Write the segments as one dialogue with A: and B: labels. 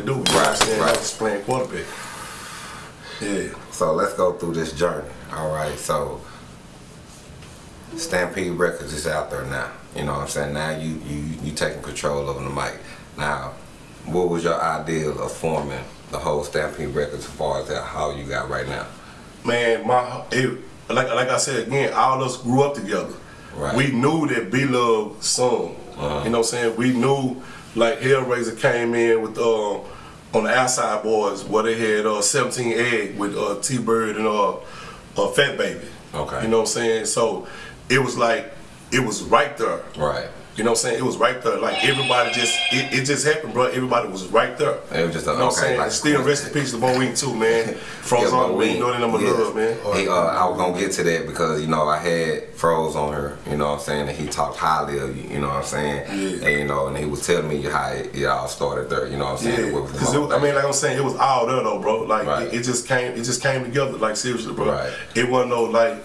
A: to do. Right, know I'm saying?
B: Right.
A: Just playing quarterback. Yeah.
B: So let's go through this journey. All right. So Stampede Records is out there now. You know what I'm saying? Now you you you taking control over the mic. Now, what was your ideal of forming the whole Stampede Records as far as that, how you got right now?
A: man, my it, like like I said again, all of us grew up together.
B: Right.
A: We knew that B Love sung.
B: Uh-huh.
A: You know what I'm saying? We knew like Hellraiser came in with uh, on the outside boys where they had uh, 17 egg with uh, T Bird and uh, uh, Fat Baby.
B: Okay.
A: You know what I'm saying? So it was like it was right there.
B: Right.
A: You know what I'm saying? It was right there. Like everybody just it, it just happened, bro. Everybody was right there.
B: It was just a-
A: you know what I'm
B: okay,
A: saying?
B: like-
A: Still rest in peace to Bo Wing too, man. Froze
B: Yeah,
A: on
B: but
A: we know that number
B: yeah.
A: love, man.
B: He, uh, I was gonna get to that because you know I had Froze on her, you know what I'm saying, and he talked highly of you, you know what I'm saying,
A: Yeah.
B: and you know, and he was telling me how it, it all started there, you know what I'm saying.
A: Yeah,
B: with the
A: 'cause it was, I mean, like I'm saying, it was all there though, bro. Like
B: Right.
A: it, it just came, it just came together. Like seriously, bro.
B: Right.
A: It wasn't no like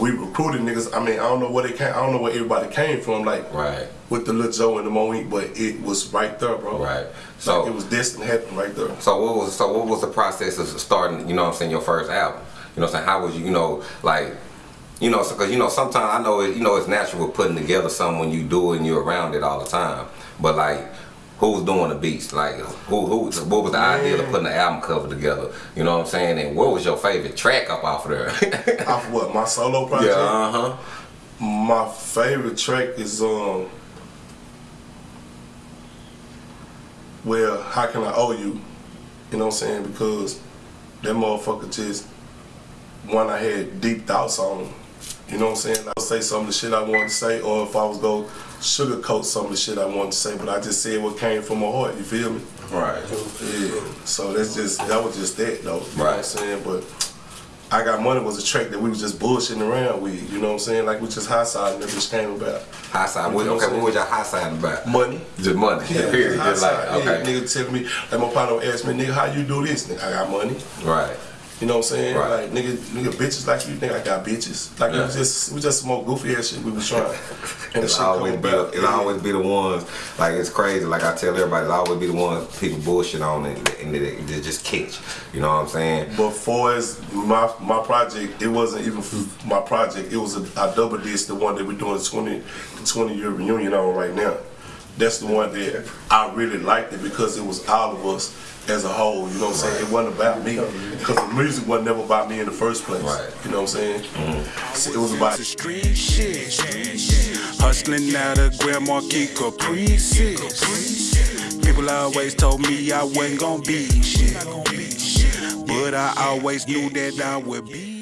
A: we recruited niggas. I mean, I don't know where they came. I don't know where everybody came from. Like
B: Right.
A: with the Lil Joe and the Moe, but it was right there, bro.
B: Right.
A: So
B: So-
A: it was destined to happen right there.
B: So what was so what was the process of starting? You know what I'm saying your first album. You know what I'm saying how was you you know like you know because you know sometimes I know it, you know it's natural putting together something when you do it and you're around it all the time. But like who was doing the beats? Like who who what was the idea of putting the album cover together? You know what I'm saying? And what was your favorite track up off of there?
A: Off of what my solo project.
B: yeah. Uh huh.
A: My favorite track is um. Well, how can I owe you? You know what I'm saying? Because that motherfucker just one I had deep thoughts on. You know what I'm saying? I would say some of the shit I wanted to say, or if I was go sugarcoat some of the shit I wanted to say, but I just said what came from my heart. You feel me?
B: Right.
A: Yeah. So that's just that was just that though. You know what I'm
B: Right.
A: saying? But I Got Money was a track that we was just bullshitting around with. You know what I'm saying? Like we just high side and that bitch came about.
B: High side. What,
A: You know
B: okay. What was your high side about?
A: Money.
B: Just money.
A: Yeah,
B: Period.
A: high
B: Just like
A: side.
B: okay.
A: Yeah, nigga telling me, like my partner asked me, nigga, how you do this? Nigga, I got money.
B: Right.
A: You know what I'm saying?
B: Right.
A: Like nigga, nigga, bitches like you think I got bitches. Like
B: Yeah.
A: we just we just smoke goofy ass shit we was trying. And
B: It's
A: shit
B: always be
A: about.
B: the, it always be the ones like it's crazy. Like I tell everybody, it always be the ones people bullshit on and, and they, they just catch. You know what I'm saying?
A: But for my my project, it wasn't even my project. It was a, I double disc the one that we're doing the 20 the 20 year reunion on right now. That's the one that I really liked it because it was all of us as a whole. You know what I'm saying? It wasn't about me because the music was never about me in the first place.
B: Right.
A: You know what I'm saying? So it was about
C: The street shit. Hustling out of Grand Marquis Caprices. People always told me I wasn't gonna be shit. But I always knew that I would be